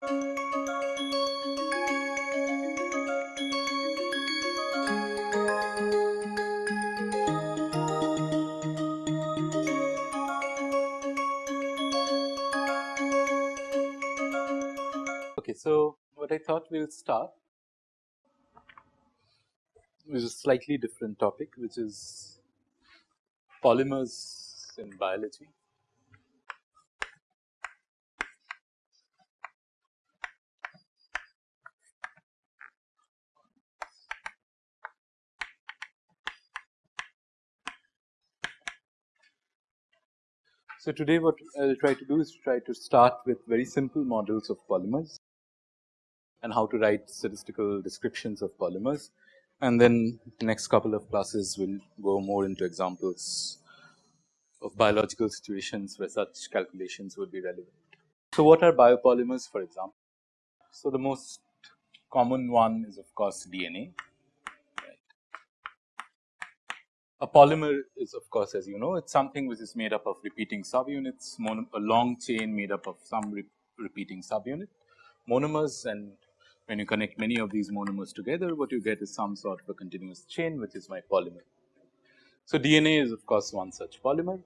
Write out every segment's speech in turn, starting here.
Okay, so what I thought we will start is a slightly different topic which is polymers in biology. So, today what I will try to do is try to start with very simple models of polymers and how to write statistical descriptions of polymers and then the next couple of classes will go more into examples of biological situations where such calculations would be relevant. So, what are biopolymers for example? So, the most common one is of course DNA. A polymer is of course as you know it is something which is made up of repeating subunits, a long chain made up of some re repeating subunit, monomers and when you connect many of these monomers together what you get is some sort of a continuous chain which is my polymer. So, DNA is of course one such polymer.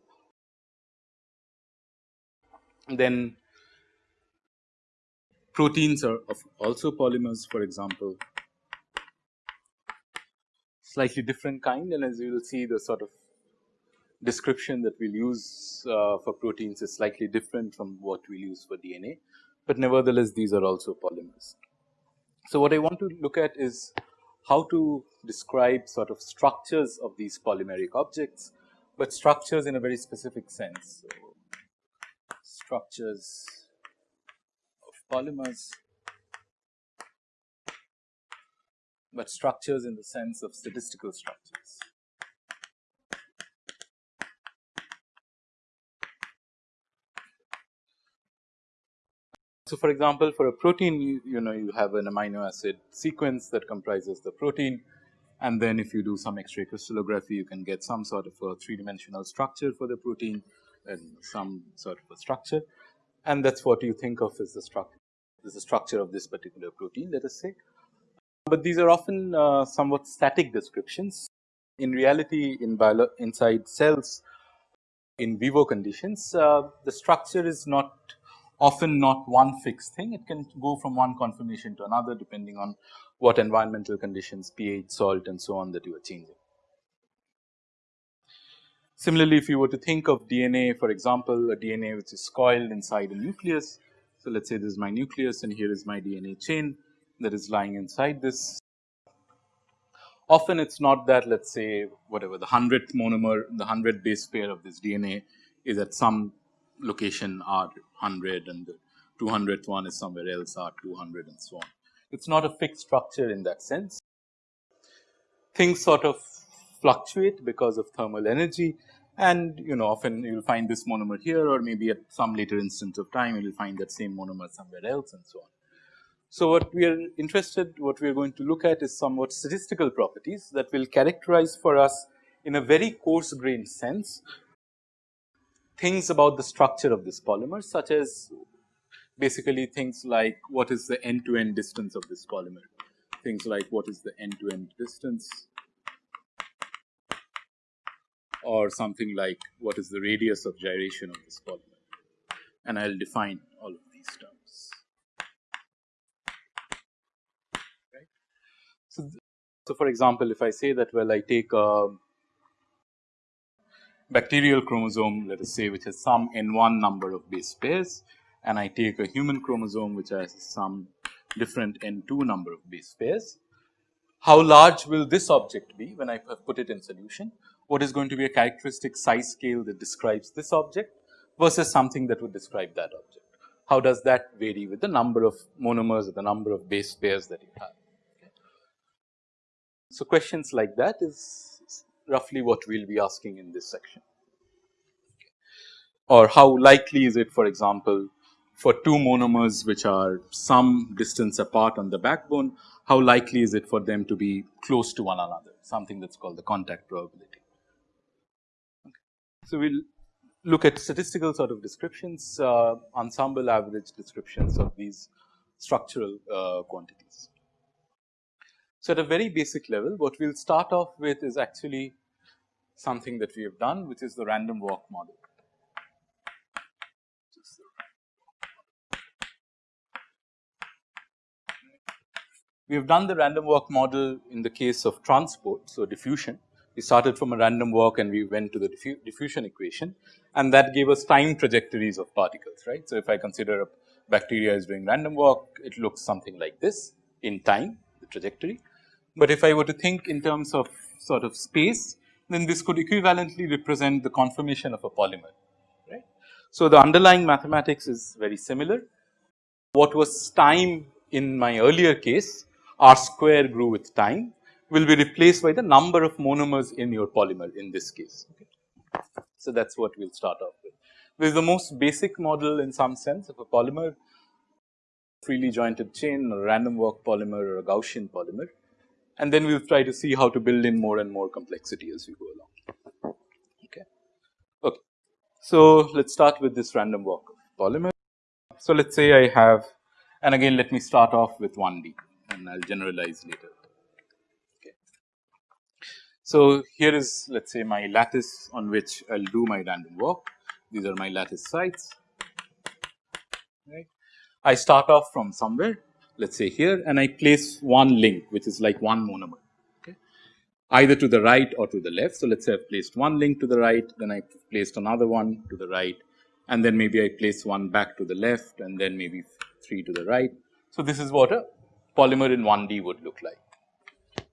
Then proteins are also polymers for example slightly different kind and as you will see the sort of description that we will use uh, for proteins is slightly different from what we'll use for DNA, but nevertheless these are also polymers. So, what I want to look at is how to describe sort of structures of these polymeric objects, but structures in a very specific sense. So, structures of polymers but structures in the sense of statistical structures. So, for example, for a protein you, you know you have an amino acid sequence that comprises the protein and then if you do some X-ray crystallography you can get some sort of a three dimensional structure for the protein and some sort of a structure and that is what you think of as the structure is the structure of this particular protein let us say but these are often uh, somewhat static descriptions. In reality in inside cells in vivo conditions uh, the structure is not often not one fixed thing it can go from one conformation to another depending on what environmental conditions pH, salt and so on that you are changing. Similarly, if you were to think of DNA for example, a DNA which is coiled inside a nucleus. So, let us say this is my nucleus and here is my DNA chain that is lying inside this. Often it is not that let us say whatever the 100th monomer, the hundredth base pair of this DNA is at some location R 100 and the 200th one is somewhere else R 200 and so on. It is not a fixed structure in that sense. Things sort of fluctuate because of thermal energy and you know often you will find this monomer here or maybe at some later instance of time you will find that same monomer somewhere else and so on. So, what we are interested, what we are going to look at is somewhat statistical properties that will characterize for us in a very coarse grained sense things about the structure of this polymer such as basically things like what is the end to end distance of this polymer, things like what is the end to end distance or something like what is the radius of gyration of this polymer. And I will define all of these terms. So, so for example, if I say that well I take a bacterial chromosome let us say which has some n 1 number of base pairs and I take a human chromosome which has some different n 2 number of base pairs. How large will this object be when I put it in solution? What is going to be a characteristic size scale that describes this object versus something that would describe that object? How does that vary with the number of monomers or the number of base pairs that you have? So, questions like that is roughly what we will be asking in this section or how likely is it for example, for two monomers which are some distance apart on the backbone, how likely is it for them to be close to one another something that is called the contact probability. Okay. So, we will look at statistical sort of descriptions, uh, ensemble average descriptions of these structural uh, quantities. So, at a very basic level what we will start off with is actually something that we have done which is the random walk model. We have done the random walk model in the case of transport. So, diffusion we started from a random walk and we went to the diffu diffusion equation and that gave us time trajectories of particles right. So, if I consider a bacteria is doing random walk it looks something like this in time the trajectory. But if I were to think in terms of sort of space then this could equivalently represent the conformation of a polymer right. So, the underlying mathematics is very similar. What was time in my earlier case r square grew with time will be replaced by the number of monomers in your polymer in this case. Okay. So, that is what we will start off with. This is the most basic model in some sense of a polymer freely jointed chain or random walk polymer or a Gaussian polymer and then we will try to see how to build in more and more complexity as we go along. Okay. okay. So, let us start with this random walk polymer. So, let us say I have and again let me start off with 1D and I will generalize later. Okay. So, here is let us say my lattice on which I will do my random walk these are my lattice sites right. I start off from somewhere let us say here and I place one link which is like one monomer okay, either to the right or to the left. So, let us say I have placed one link to the right then I placed another one to the right and then maybe I place one back to the left and then maybe 3 to the right. So, this is what a polymer in 1D would look like.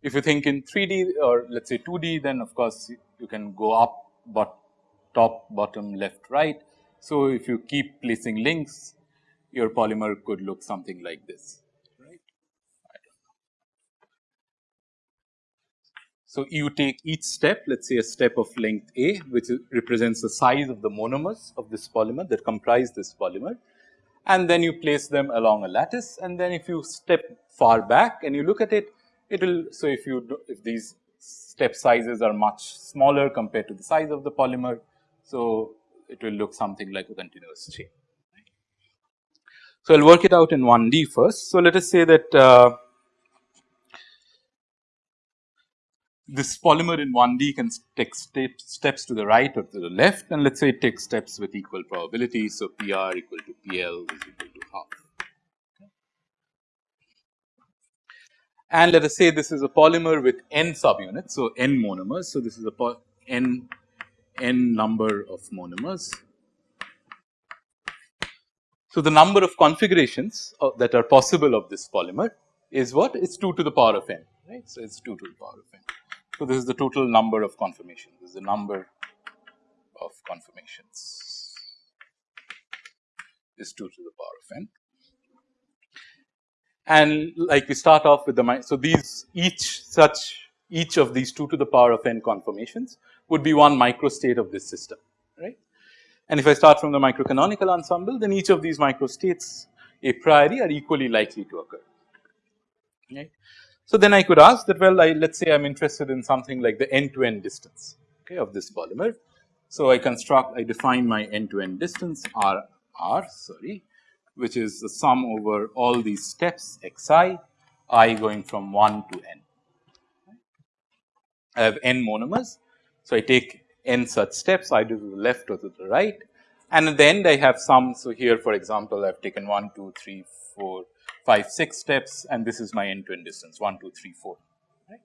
If you think in 3D or let us say 2D then of course, you can go up but top bottom left right. So, if you keep placing links your polymer could look something like this. So, you take each step let us say a step of length a which represents the size of the monomers of this polymer that comprise this polymer and then you place them along a lattice and then if you step far back and you look at it, it will. So, if you do, if these step sizes are much smaller compared to the size of the polymer, so it will look something like a continuous chain. So, I will work it out in 1D first. So, let us say that uh, this polymer in 1D can take steps to the right or to the left and let us say it takes steps with equal probability. So, PR equal to PL is equal to half. And let us say this is a polymer with n subunits. So, n monomers. So, this is a n n number of monomers. So, the number of configurations of, that are possible of this polymer is what? It is 2 to the power of n, right. So, it is 2 to the power of n. So, this is the total number of conformations, this is the number of conformations is 2 to the power of n. And like we start off with the, so these each such each of these 2 to the power of n conformations would be one microstate of this system, right. And if I start from the microcanonical ensemble, then each of these microstates a priori are equally likely to occur, right. So, then I could ask that well I let us say I am interested in something like the end to end distance okay, of this polymer. So, I construct I define my end to end distance r r sorry which is the sum over all these steps x i i going from 1 to n. I have n monomers. So, I take n such steps either to the left or to the right and at the end I have some. So, here for example, I have taken 1, 2, 3, 4, 5, 6 steps and this is my end to end distance 1, 2, 3, 4. Right.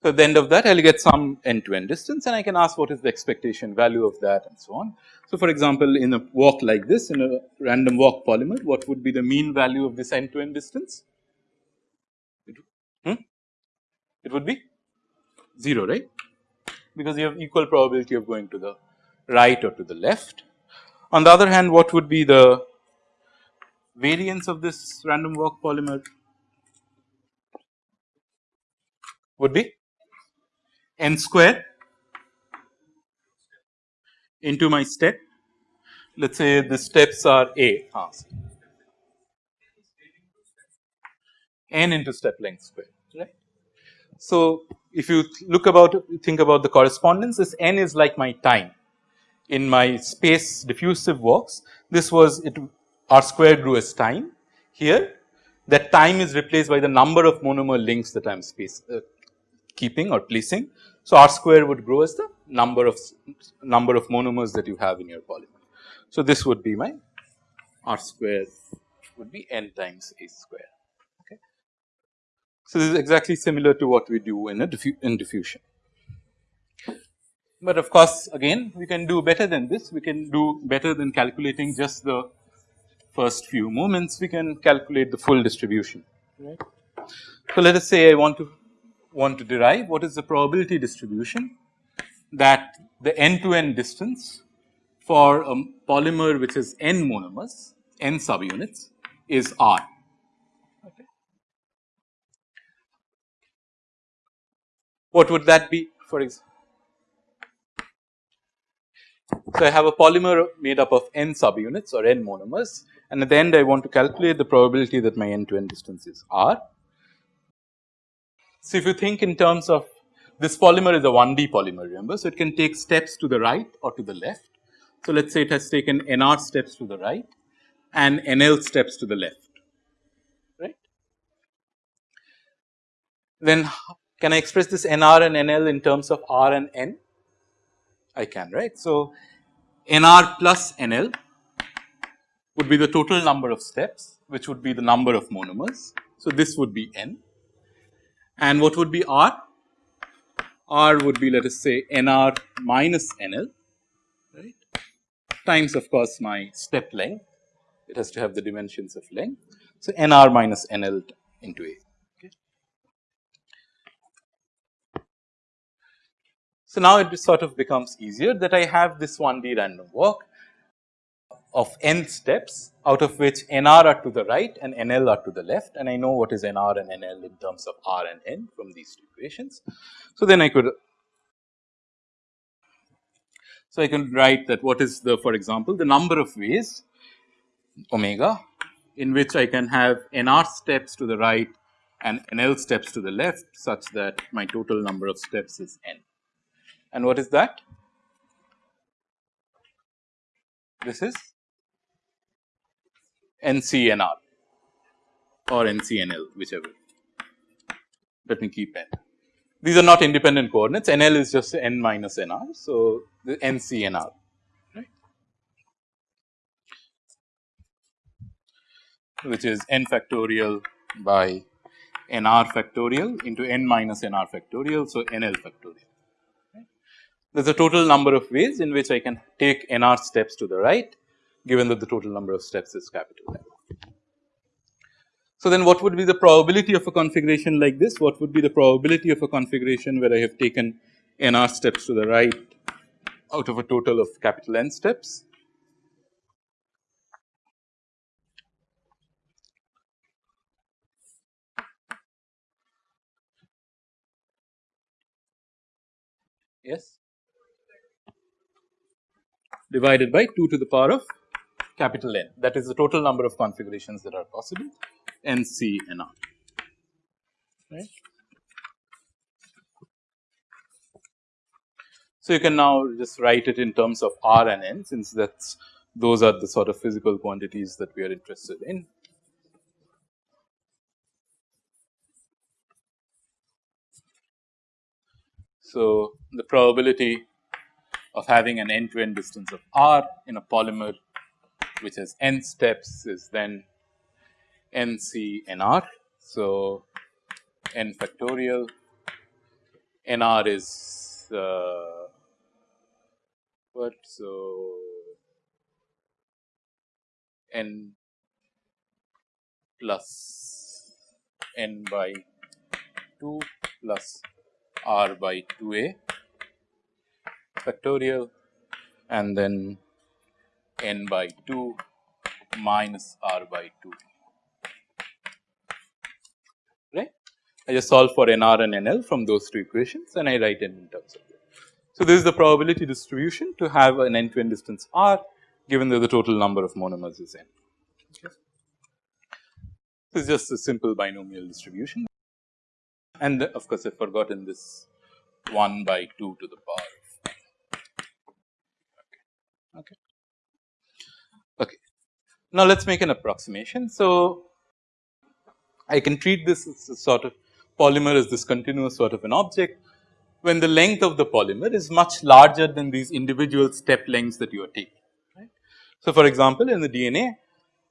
So, at the end of that I will get some end to end distance and I can ask what is the expectation value of that and so on. So, for example, in a walk like this in a random walk polymer what would be the mean value of this end to end distance? It, hmm? it would be 0 right because you have equal probability of going to the right or to the left. On the other hand what would be the variance of this random walk polymer would be n square into my step. Let us say the steps are a ah, n into step length square right. So, if you look about think about the correspondence this n is like my time in my space diffusive walks this was it r square grew as time here that time is replaced by the number of monomer links that I am space uh, keeping or placing. So, R square would grow as the number of number of monomers that you have in your polymer. So, this would be my R square would be n times A square. Okay. So, this is exactly similar to what we do in a diffu in diffusion. But of course, again we can do better than this, we can do better than calculating just the first few moments, we can calculate the full distribution. Right. So, let us say I want to want to derive what is the probability distribution that the end to end distance for a polymer which is n monomers, n subunits is R. Okay. What would that be for example? So, I have a polymer made up of n subunits or n monomers and at the end I want to calculate the probability that my end to end distance is R. So, if you think in terms of this polymer is a 1D polymer remember. So, it can take steps to the right or to the left. So, let us say it has taken NR steps to the right and NL steps to the left right. Then can I express this NR and NL in terms of R and N? I can right. So, NR plus NL would be the total number of steps which would be the number of monomers. So, this would be N and what would be R? R would be let us say NR minus NL right times of course my step length it has to have the dimensions of length. So, NR minus NL into A. So, now it sort of becomes easier that I have this 1D random walk of n steps out of which nr are to the right and nl are to the left and I know what is nr and nl in terms of r and n from these two equations. So, then I could so I can write that what is the for example the number of ways omega in which I can have nr steps to the right and nl steps to the left such that my total number of steps is n. And what is that? This is NCNR or NCNL whichever. Let me keep n. These are not independent coordinates NL is just n minus NR. So, the NCNR right which is n factorial by NR factorial into n minus NR factorial. So, NL factorial. There is a total number of ways in which I can take NR steps to the right given that the total number of steps is capital N. So, then what would be the probability of a configuration like this? What would be the probability of a configuration where I have taken n r steps to the right out of a total of capital N steps? Yes, divided by 2 to the power of capital N that is the total number of configurations that are possible N C N R right. So, you can now just write it in terms of R and N since that is those are the sort of physical quantities that we are interested in. So, the probability of having an end to end distance of R in a polymer which has n steps is then n c n r. So, n factorial n r is uh, what so n plus n by 2 plus r by 2a factorial and then n by 2 minus r by 2 right. I just solve for nr and nl from those two equations and I write n in terms of that. So, this is the probability distribution to have an end to end distance r given that the total number of monomers is n. This is just a simple binomial distribution and of course, I have forgotten this 1 by 2 to the power of n. Okay. okay. Now, let us make an approximation. So, I can treat this as a sort of polymer as this continuous sort of an object when the length of the polymer is much larger than these individual step lengths that you are taking. Right. So, for example, in the DNA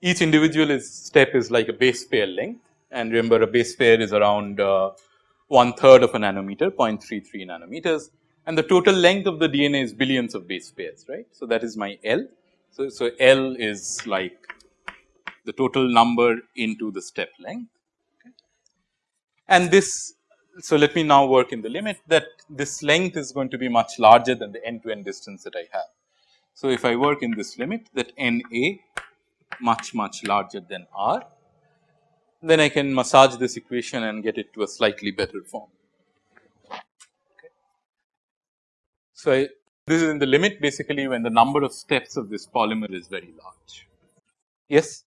each individual is step is like a base pair length and remember a base pair is around uh, one third of a nanometer 0.33 nanometers and the total length of the DNA is billions of base pairs right. So, that is my L. So, so L is like the total number into the step length okay. and this. So, let me now work in the limit that this length is going to be much larger than the end to end distance that I have. So, if I work in this limit that N A much much larger than R then I can massage this equation and get it to a slightly better form. So, I, this is in the limit basically when the number of steps of this polymer is very large. Yes?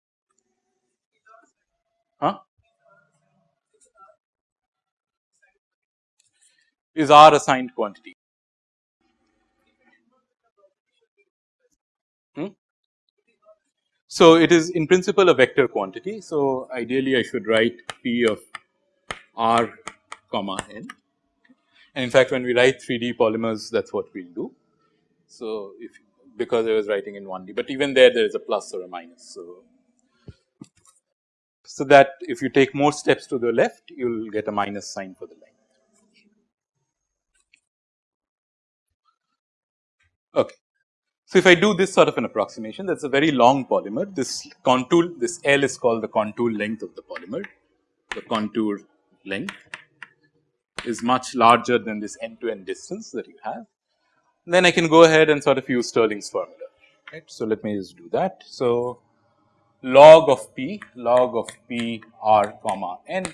Huh? Is R assigned quantity? Hmm? So, it is in principle a vector quantity. So, ideally I should write P of r comma n and in fact, when we write 3D polymers that is what we will do. So, if because I was writing in 1D, but even there there is a plus or a minus. So, so that if you take more steps to the left you will get a minus sign for the length. Okay. So, if I do this sort of an approximation that is a very long polymer this contour this L is called the contour length of the polymer the contour length is much larger than this end to end distance that you have. Then I can go ahead and sort of use Stirling's formula right. So, let me just do that. So, log of p log of p r comma n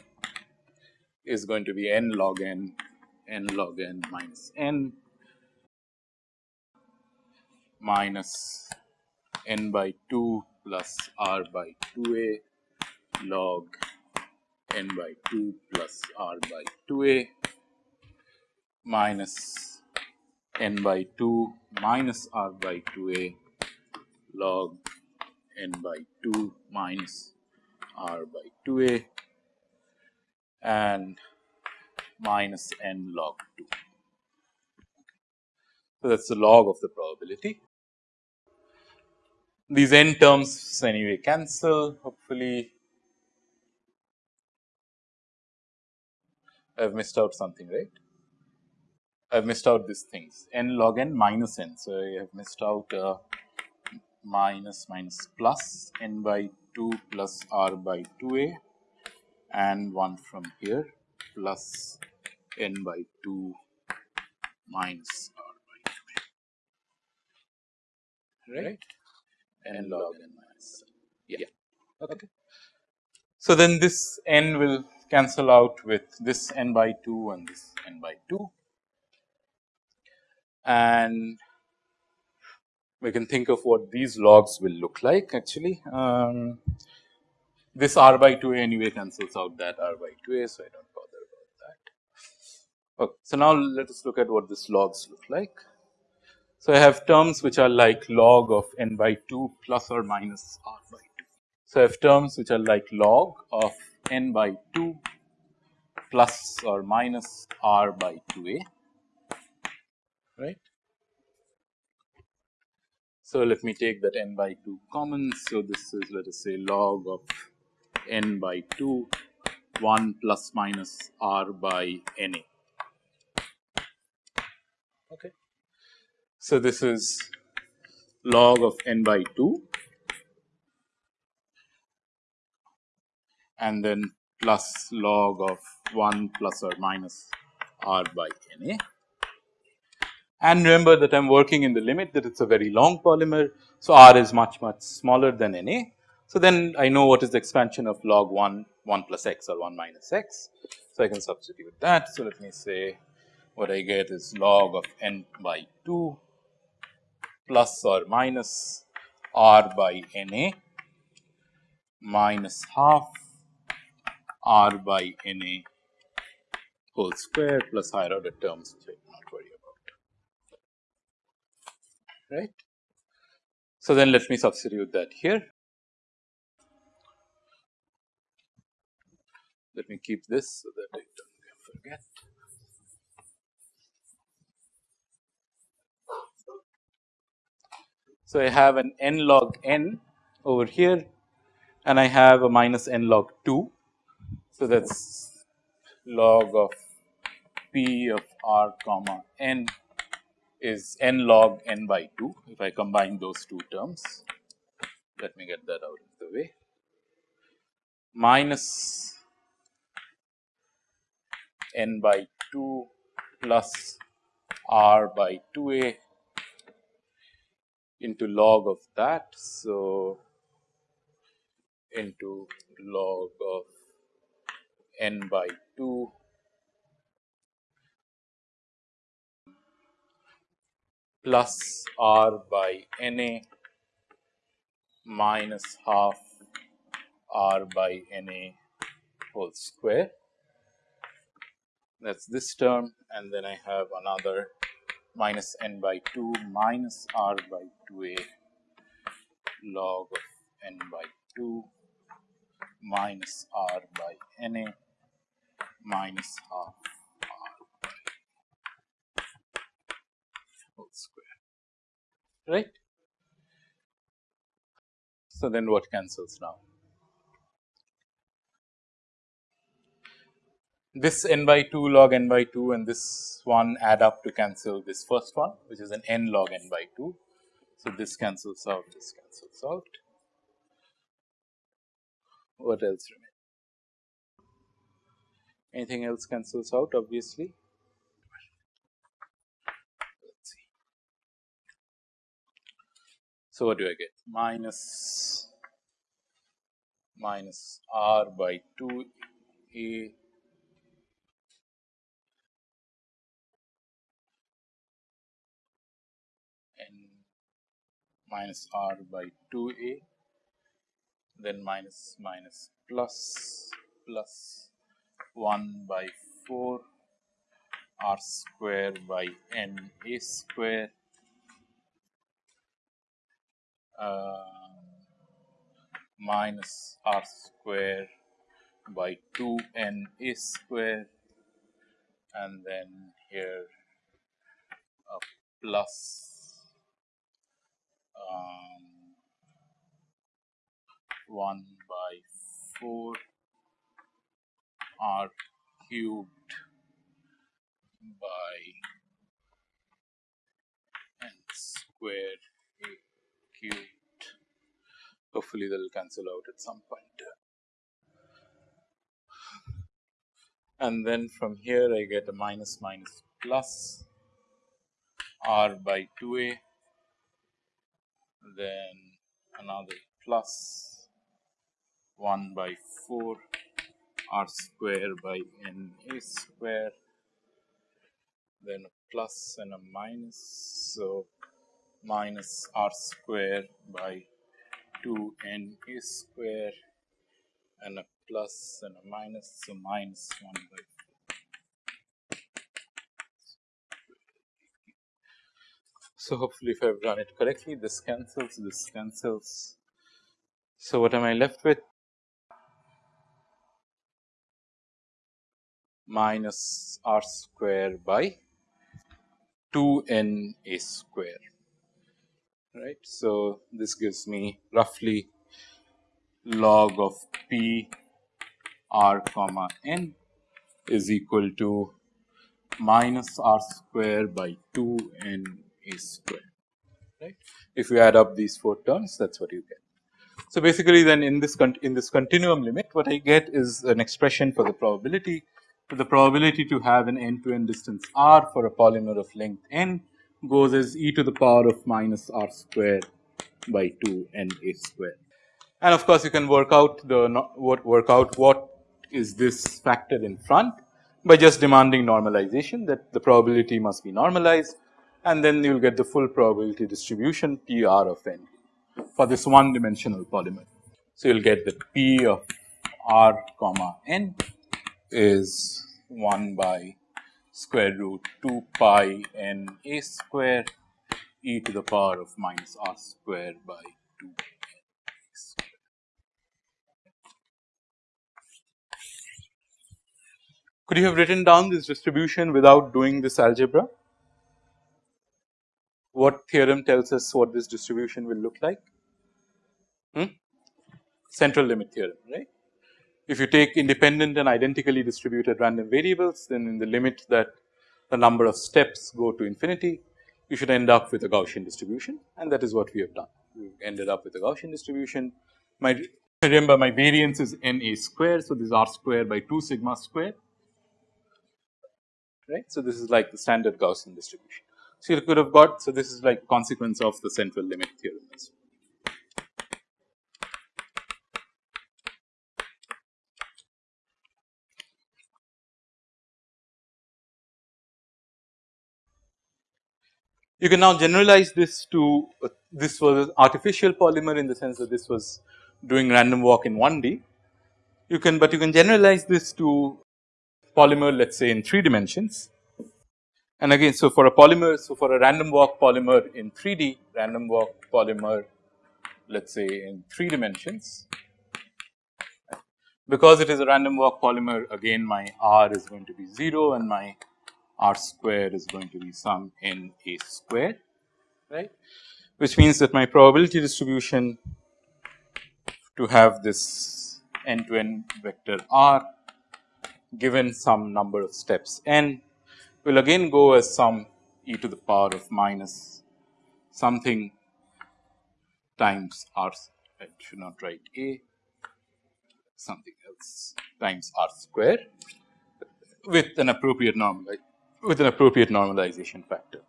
is going to be n log n n log n minus n minus n by 2 plus r by 2a log n by 2 plus r by 2a minus n by 2 minus r by 2a log n by 2 minus r by 2a and minus n log 2. So, that is the log of the probability these n terms anyway cancel hopefully I have missed out something right. I have missed out these things n log n minus n. So, I have missed out uh, minus minus plus n by 2 plus r by 2a and 1 from here plus n by 2 minus r by 2a right? N log n minus. Yeah. Okay. So, then this n will cancel out with this n by 2 and this n by 2 and we can think of what these logs will look like actually. Um, this r by 2a anyway cancels out that r by 2a. So, I do not bother about that. Okay. So, now let us look at what this logs look like. So, I have terms which are like log of n by 2 plus or minus r by 2. So, I have terms which are like log of n by 2 plus or minus r by 2a right. So, let me take that n by 2 common. So, this is let us say log of n by 2 1 plus minus r by n a. Okay. So, this is log of n by 2 and then plus log of 1 plus or minus r by n a. And remember that I am working in the limit that it is a very long polymer. So, r is much much smaller than n a. So, then I know what is the expansion of log 1 1 plus x or 1 minus x. So, I can substitute that. So, let me say what I get is log of n by 2 plus or minus r by n a minus half r by n a whole square plus higher order terms which I will not worry about right. So, then let me substitute that here. Let me keep this so that I don't forget. So, I have an n log n over here and I have a minus n log 2. So, that is log of p of r comma n is n log n by 2 if I combine those two terms. Let me get that out of the way minus n by 2 plus r by 2a into log of that. So, into log of n by 2 plus r by n a minus half r by n a whole square. That is this term and then I have another minus n by 2 minus r by 2a log of n by 2 minus r by n a minus half r by whole square right. So, then what cancels now? This n by 2 log n by 2 and this one add up to cancel this first one which is an n log n by 2. So, this cancels out, this cancels out. What else remains? Anything else cancels out obviously. Let's see. So, what do I get? Minus minus r by 2 a. Minus r by 2a then minus minus plus plus 1 by 4 r square by n a square uh, minus r square by 2 n a square and then here a plus um, 1 by 4 r cubed by n square a cubed. Hopefully, they will cancel out at some point. And then from here, I get a minus minus plus r by 2a then another plus 1 by 4 r square by n a square then a plus and a minus so minus r square by 2 n a square and a plus and a minus so minus 1 by So, hopefully if I have run it correctly this cancels, this cancels. So, what am I left with? Minus r square by 2 n a square right. So, this gives me roughly log of p r comma n is equal to minus r square by 2 n a square right. If you add up these four terms that is what you get. So, basically then in this in this continuum limit what I get is an expression for the probability for the probability to have an end to end distance r for a polymer of length n goes as e to the power of minus r square by 2 n a square. And of course, you can work out the what work out what is this factor in front by just demanding normalization that the probability must be normalized and then you will get the full probability distribution P r of n for this one dimensional polymer. So, you will get that P of r comma n is 1 by square root 2 pi n a square e to the power of minus r square by 2 n a square. Could you have written down this distribution without doing this algebra? What theorem tells us what this distribution will look like? Hmm? Central limit theorem, right. If you take independent and identically distributed random variables, then in the limit that the number of steps go to infinity, you should end up with a Gaussian distribution and that is what we have done. We ended up with a Gaussian distribution. My remember my variance is n a square. So, this is r square by 2 sigma square right. So, this is like the standard Gaussian distribution. So, you could have got so this is like consequence of the central limit theorem as well. You can now generalize this to uh, this was artificial polymer in the sense that this was doing random walk in 1D. You can, but you can generalize this to polymer let us say in 3 dimensions. And again, so for a polymer, so for a random walk polymer in 3D, random walk polymer let us say in 3 dimensions. Because it is a random walk polymer again my R is going to be 0 and my r square is going to be some n a square right? Which means that my probability distribution to have this n to n vector r given some number of steps n will again go as some e to the power of minus something times r I should not write a something else times r square with an appropriate normal with an appropriate normalization factor.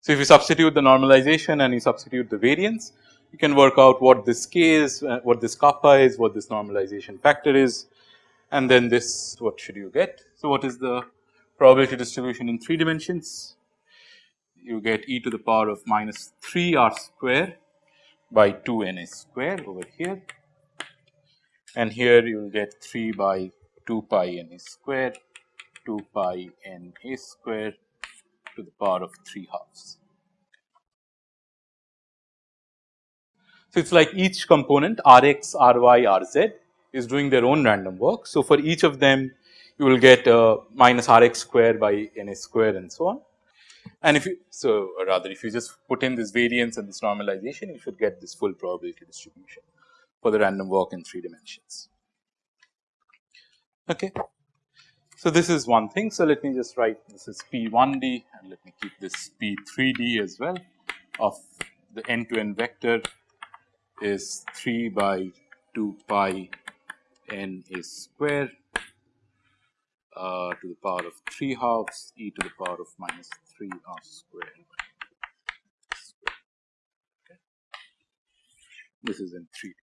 So, if you substitute the normalization and you substitute the variance, you can work out what this k is, uh, what this kappa is, what this normalization factor is and then this what should you get. So, what is the probability distribution in 3 dimensions? You get e to the power of minus 3 r square by 2 n a square over here and here you will get 3 by 2 pi n a square 2 pi n a square to the power of 3 halves. So, it is like each component R x, R y, R z is doing their own random walk. So, for each of them you will get uh, minus R x square by n a square and so on. And if you so rather if you just put in this variance and this normalization you should get this full probability distribution for the random walk in 3 dimensions. Okay. So, this is one thing. So, let me just write this is P 1D and let me keep this P 3D as well of the end to end vector is 3 by 2 pi n is square uh, to the power of 3 halves e to the power of minus 3 r square. This is in 3D.